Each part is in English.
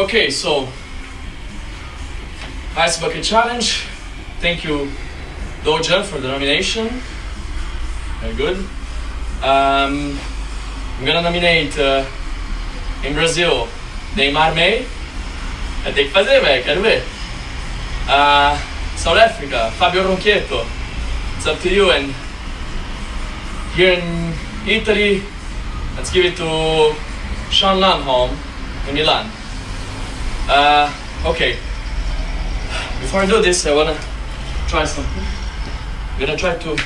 Okay, so Ice Bucket Challenge. Thank you, Doja, for the nomination. Very good. Um, I'm gonna nominate uh, in Brazil Neymar May. É, tem que fazer, velho, quero ver. Uh, South Africa, Fabio Ronchietto. It's up to you. And here in Italy, let's give it to Sean Lanholm in Milan. Uh, okay. Before I do this, I wanna try something. I'm gonna try to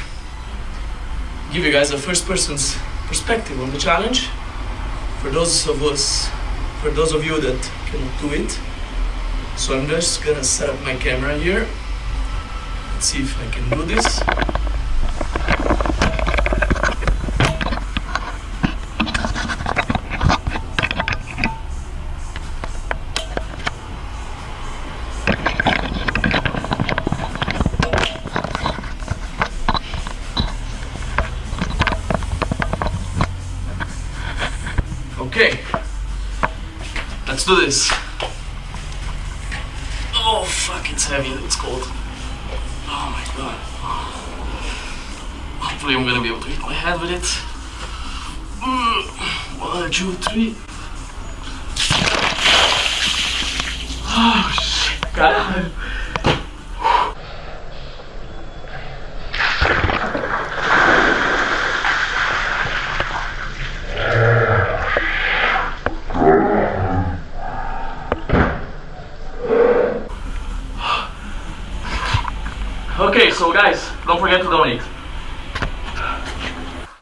give you guys a first person's perspective on the challenge. For those of us, for those of you that cannot do it. So I'm just gonna set up my camera here. Let's see if I can do this. Okay, let's do this. Oh fuck, it's heavy, it's cold. Oh my god. Hopefully I'm gonna be able to hit my head with it. Mm, One, two, three. Oh shit, God. Okay, so guys, don't forget to donate.